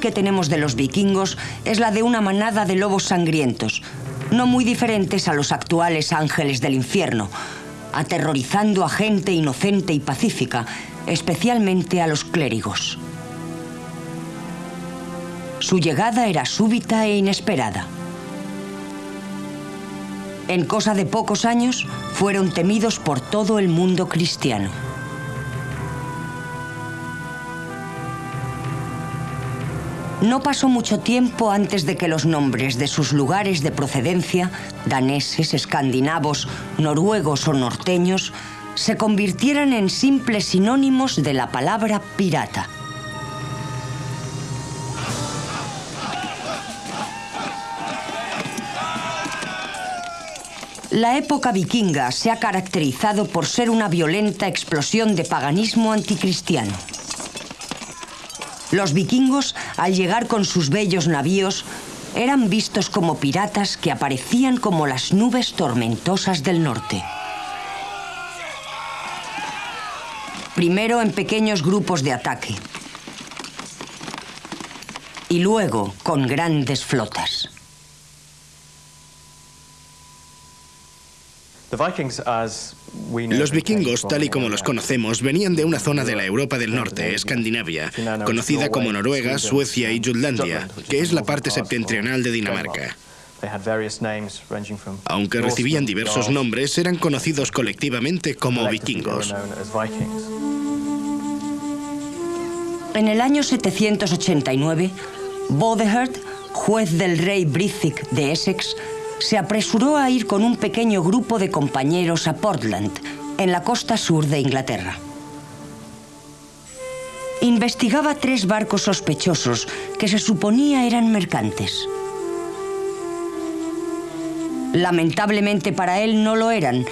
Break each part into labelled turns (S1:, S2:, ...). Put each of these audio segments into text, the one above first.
S1: que tenemos de los vikingos es la de una manada de lobos sangrientos, no muy diferentes a los actuales ángeles del infierno, aterrorizando a gente inocente y pacífica, especialmente a los clérigos. Su llegada era súbita e inesperada. En cosa de pocos años, fueron temidos por todo el mundo cristiano. No pasó mucho tiempo antes de que los nombres de sus lugares de procedencia, daneses, escandinavos, noruegos o norteños, se convirtieran en simples sinónimos de la palabra pirata. La época vikinga se ha caracterizado por ser una violenta explosión de paganismo anticristiano. Los vikingos, al llegar con sus bellos navíos, eran vistos como piratas que aparecían como las nubes tormentosas del norte. Primero en pequeños grupos de ataque y luego con grandes flotas.
S2: Los vikingos, tal y como los conocemos, venían de una zona de la Europa del Norte, Escandinavia, conocida como Noruega, Suecia y Jutlandia, que es la parte septentrional de Dinamarca. Aunque recibían diversos nombres, eran conocidos colectivamente como vikingos.
S1: En el año 789, Bodehert, juez del rey Brithik de Essex, se apresuró a ir con un pequeño grupo de compañeros a Portland, en la costa sur de Inglaterra. Investigaba tres barcos sospechosos que se suponía eran mercantes. Lamentablemente para él no lo eran,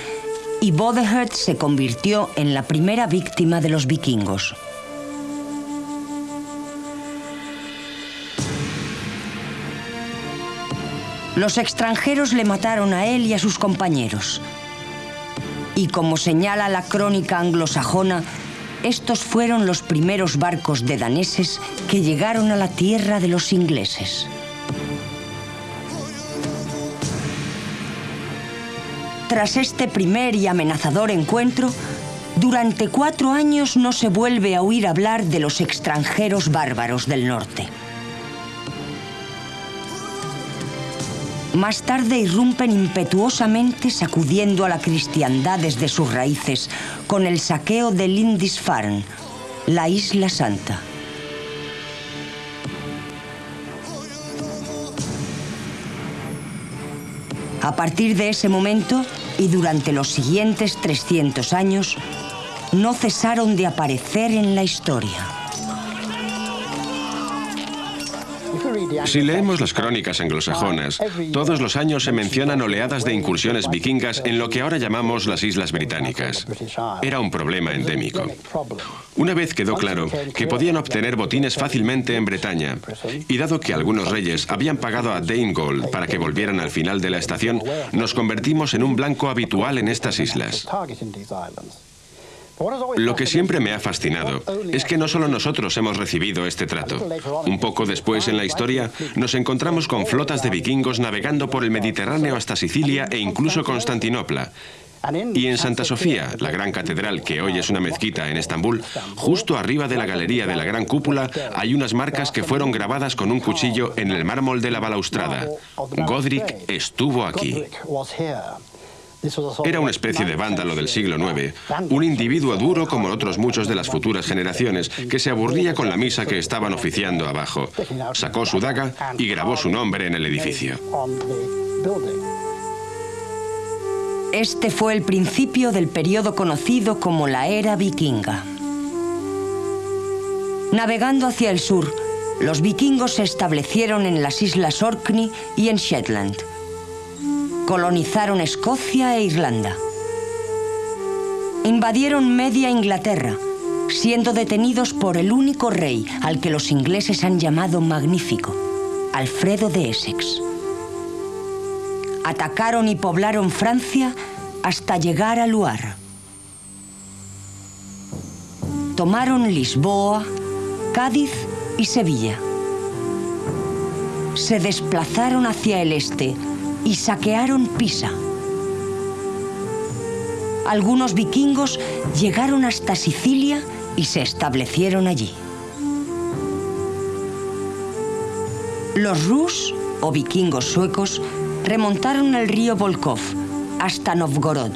S1: y Bodehert se convirtió en la primera víctima de los vikingos. Los extranjeros le mataron a él y a sus compañeros. Y como señala la crónica anglosajona, estos fueron los primeros barcos de daneses que llegaron a la tierra de los ingleses. Tras este primer y amenazador encuentro, durante cuatro años no se vuelve a oír hablar de los extranjeros bárbaros del norte. Más tarde irrumpen impetuosamente sacudiendo a la cristiandad desde sus raíces con el saqueo de Lindisfarne, la isla santa. A partir de ese momento y durante los siguientes 300 años, no cesaron de aparecer en la historia.
S3: Si leemos las crónicas anglosajonas, todos los años se mencionan oleadas de incursiones vikingas en lo que ahora llamamos las Islas Británicas. Era un problema endémico. Una vez quedó claro que podían obtener botines fácilmente en Bretaña, y dado que algunos reyes habían pagado a Gold para que volvieran al final de la estación, nos convertimos en un blanco habitual en estas islas. Lo que siempre me ha fascinado es que no solo nosotros hemos recibido este trato. Un poco después en la historia nos encontramos con flotas de vikingos navegando por el Mediterráneo hasta Sicilia e incluso Constantinopla. Y en Santa Sofía, la gran catedral que hoy es una mezquita en Estambul, justo arriba de la galería de la gran cúpula hay unas marcas que fueron grabadas con un cuchillo en el mármol de la balaustrada. Godric estuvo aquí. Era una especie de vándalo del siglo IX, un individuo duro como otros muchos de las futuras generaciones, que se aburría con la misa que estaban oficiando abajo. Sacó su daga y grabó su nombre en el edificio.
S1: Este fue el principio del periodo conocido como la era vikinga. Navegando hacia el sur, los vikingos se establecieron en las islas Orkney y en Shetland colonizaron Escocia e Irlanda. Invadieron media Inglaterra, siendo detenidos por el único rey al que los ingleses han llamado magnífico, Alfredo de Essex. Atacaron y poblaron Francia hasta llegar a Loire. Tomaron Lisboa, Cádiz y Sevilla se desplazaron hacia el este y saquearon Pisa. Algunos vikingos llegaron hasta Sicilia y se establecieron allí. Los Rus, o vikingos suecos, remontaron el río Volkov hasta Novgorod.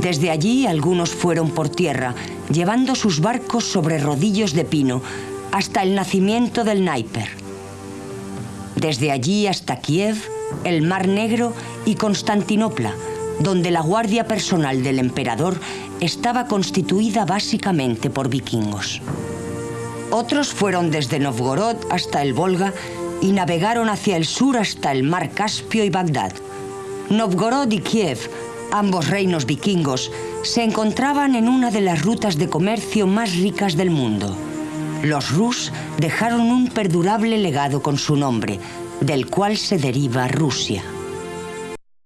S1: Desde allí algunos fueron por tierra, llevando sus barcos sobre rodillos de pino, hasta el nacimiento del Dnieper. Desde allí hasta Kiev, el Mar Negro y Constantinopla, donde la guardia personal del emperador estaba constituida básicamente por vikingos. Otros fueron desde Novgorod hasta el Volga y navegaron hacia el sur hasta el mar Caspio y Bagdad. Novgorod y Kiev, ambos reinos vikingos, se encontraban en una de las rutas de comercio más ricas del mundo. Los Rus dejaron un perdurable legado con su nombre, del cual se deriva Rusia.